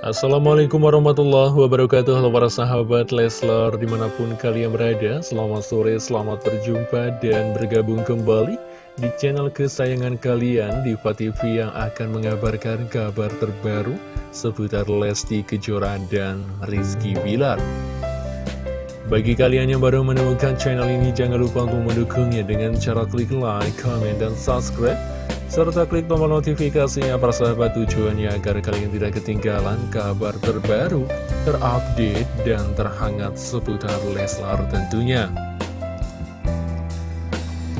Assalamualaikum warahmatullahi wabarakatuh. Halo para sahabat Leslar di mana pun kalian berada Selamat sore, selamat berjumpa dan bergabung kembali Di channel kesayangan kalian Diva TV yang akan mengabarkan kabar terbaru Seputar Lesti Kejora dan Rizky Bilar. Bagi kalian yang baru menemukan channel ini, jangan lupa untuk mendukungnya dengan cara klik like, comment, dan subscribe serta klik tombol notifikasinya persahabat tujuannya agar kalian tidak ketinggalan kabar terbaru, terupdate, dan terhangat seputar Leslar tentunya.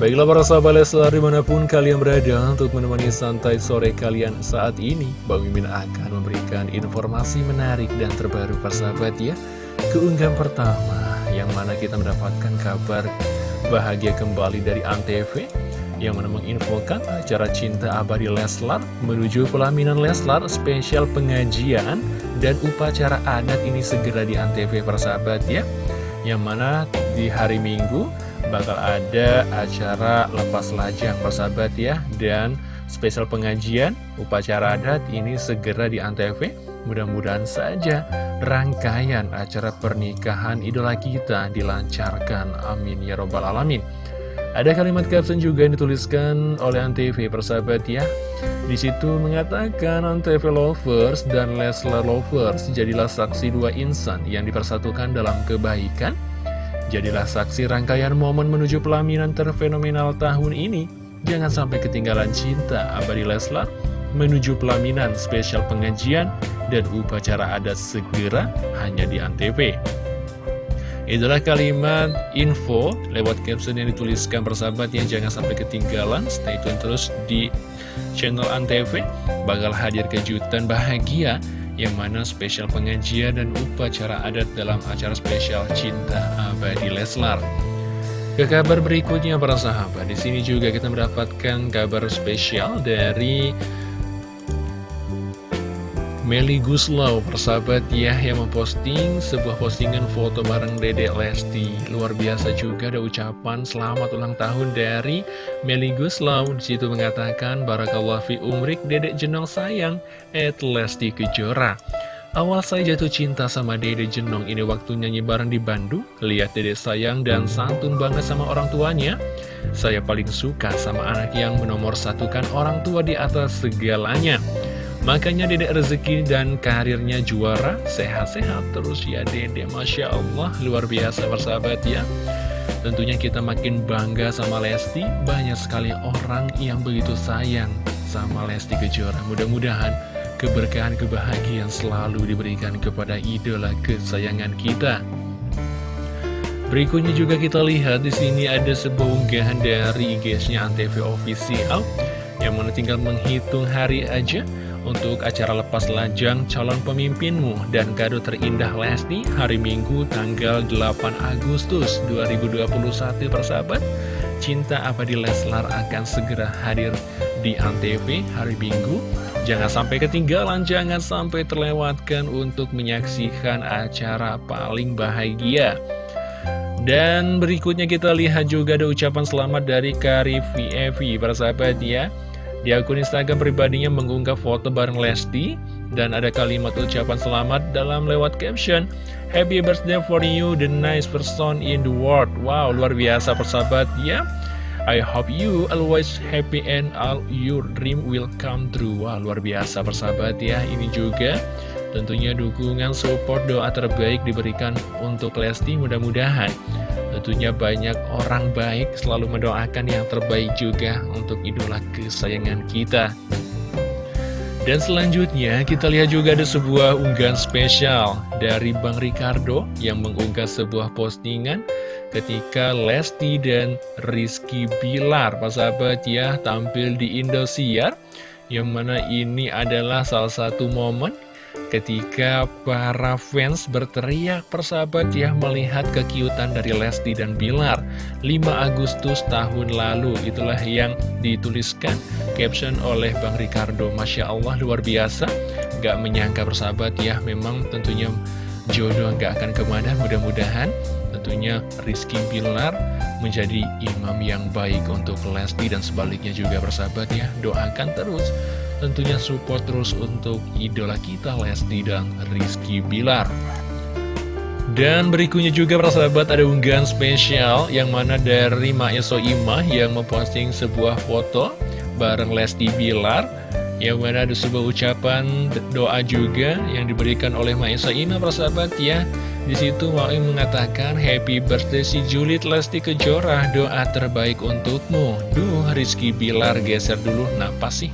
Baiklah para sahabat Leslar di mana pun kalian berada untuk menemani santai sore kalian saat ini Bang Mimin akan memberikan informasi menarik dan terbaru persahabat ya Keunggahan pertama yang mana kita mendapatkan kabar bahagia kembali dari Antv yang mana menginfokan acara Cinta Abadi Leslar menuju pelaminan Leslar spesial pengajian dan upacara adat ini segera di Antv persahabat ya. Yang mana di hari Minggu bakal ada acara lepas lajang persahabat ya. Dan spesial pengajian upacara adat ini segera di Antv. Mudah-mudahan saja rangkaian acara pernikahan idola kita dilancarkan. Amin ya robbal alamin ada kalimat caption juga yang dituliskan oleh Antv persahabat ya. Di situ mengatakan Antv lovers dan Leslar lovers jadilah saksi dua insan yang dipersatukan dalam kebaikan. Jadilah saksi rangkaian momen menuju pelaminan terfenomenal tahun ini. Jangan sampai ketinggalan cinta abadi Leslar menuju pelaminan spesial pengajian dan upacara adat segera hanya di Antv. Itulah kalimat info lewat caption yang dituliskan persahabat yang jangan sampai ketinggalan. Stay tune terus di channel Antv. Bakal hadir kejutan bahagia yang mana spesial pengajian dan upacara adat dalam acara spesial Cinta Abadi Leslar. Ke kabar berikutnya para sahabat, di sini juga kita mendapatkan kabar spesial dari Meli Guslau, persahabat ya, yang memposting sebuah postingan foto bareng Dede Lesti. Luar biasa juga ada ucapan selamat ulang tahun dari Meli Guslau. Di situ mengatakan, Barakallah fi umrik Dede Jenong sayang, at Lesti Kejora. Awal saya jatuh cinta sama Dede Jenong, ini waktu nyanyi bareng di Bandung. Lihat Dede sayang dan santun banget sama orang tuanya. Saya paling suka sama anak yang menomor satukan orang tua di atas segalanya. Makanya dedek rezeki dan karirnya juara, sehat-sehat terus ya dedek. Masya Allah, luar biasa persahabat ya. Tentunya kita makin bangga sama Lesti, banyak sekali orang yang begitu sayang sama Lesti Kejora. Mudah-mudahan keberkahan, kebahagiaan selalu diberikan kepada idola kesayangan kita. Berikutnya juga kita lihat di sini ada sebuah unggahan dari IG-nya Antv Official yang mana tinggal menghitung hari aja untuk acara lepas lajang calon pemimpinmu dan kado terindah Lesti hari Minggu tanggal 8 Agustus 2021 persahabat. Cinta Abadi Leslar akan segera hadir di Antv hari Minggu. Jangan sampai ketinggalan, jangan sampai terlewatkan untuk menyaksikan acara paling bahagia. Dan berikutnya kita lihat juga ada ucapan selamat dari Kari VFV para sahabat ya di akun Instagram pribadinya mengunggah foto bareng Lesti dan ada kalimat ucapan selamat dalam lewat caption Happy birthday for you, the nice person in the world. Wow, luar biasa persahabat ya. I hope you always happy and all your dream will come true. Wah, luar biasa persahabat ya. Ini juga tentunya dukungan support doa terbaik diberikan untuk Lesti mudah-mudahan Tentunya banyak orang baik selalu mendoakan yang terbaik juga untuk idola kesayangan kita. Dan selanjutnya kita lihat juga ada sebuah unggahan spesial dari Bang Ricardo yang mengunggah sebuah postingan ketika Lesti dan Rizky Bilar, Pak sahabat ya, tampil di Indosiar yang mana ini adalah salah satu momen ketika para fans berteriak persahabat ya melihat kekiutan dari Lesti dan Bilar 5 Agustus tahun lalu. Itulah yang dituliskan caption oleh Bang Ricardo. Masya Allah luar biasa. Gak menyangka persahabat ya memang tentunya jodoh gak akan ke mana. Mudah-mudahan tentunya Rizky Bilar menjadi imam yang baik untuk Lesti dan sebaliknya juga persahabat ya. Doakan terus tentunya support terus untuk idola kita Lesti dan Rizky Bilar. Dan berikutnya juga para sahabat ada unggahan spesial yang mana dari Maeso Imah yang memposting sebuah foto bareng Lesti Bilar yang mana ada sebuah ucapan doa juga yang diberikan oleh Maesa Ima persahabat ya di situ Maui mengatakan Happy birthday si Juliet Lesti Kejora. Doa terbaik untukmu. Duh Rizky Bilar geser dulu. Napas sih?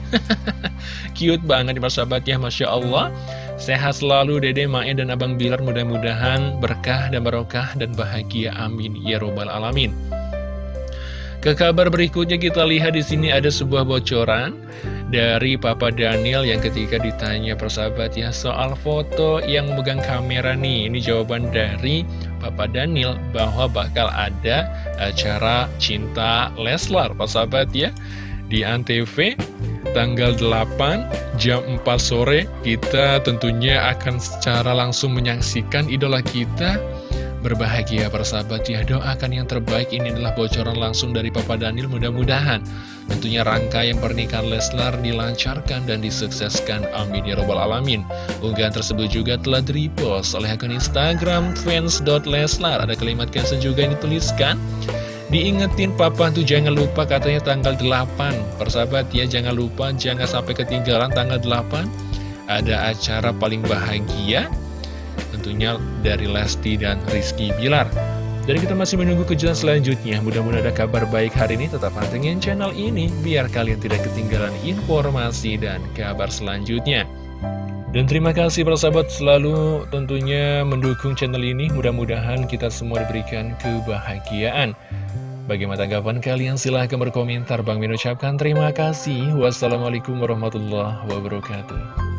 Cute banget persahabat ya Masya Allah. Sehat selalu Dede Mae dan Abang Bilar. Mudah-mudahan berkah dan barokah dan bahagia. Amin. Ya robbal alamin. Ke kabar berikutnya kita lihat di sini ada sebuah bocoran dari Papa Daniel yang ketika ditanya persahabat ya soal foto yang memegang kamera nih. Ini jawaban dari Papa Daniel bahwa bakal ada acara cinta Leslar persahabat ya di Antv tanggal 8 jam 4 sore kita tentunya akan secara langsung menyaksikan idola kita berbahagia persahabat ya doakan yang terbaik. Ini adalah bocoran langsung dari Papa Daniel. Mudah-mudahan tentunya rangkaian pernikahan Leslar dilancarkan dan disukseskan. Amin ya robbal alamin. Unggahan tersebut juga telah direpost oleh akun Instagram fans.leslar ada kalimat caption juga yang dituliskan. Diingetin papa tuh jangan lupa katanya tanggal 8 Persahabat ya jangan lupa jangan sampai ketinggalan tanggal 8 Ada acara paling bahagia tentunya dari Lesti dan Rizky Bilar. Dan kita masih menunggu kejutan selanjutnya. Mudah-mudahan ada kabar baik hari ini. Tetap pantengin channel ini biar kalian tidak ketinggalan informasi dan kabar selanjutnya. Dan terima kasih para sahabat selalu tentunya mendukung channel ini. Mudah-mudahan kita semua diberikan kebahagiaan. Bagaimana tanggapan kalian? Silahkan berkomentar. Bang Min ucapkan terima kasih. Wassalamualaikum warahmatullahi wabarakatuh.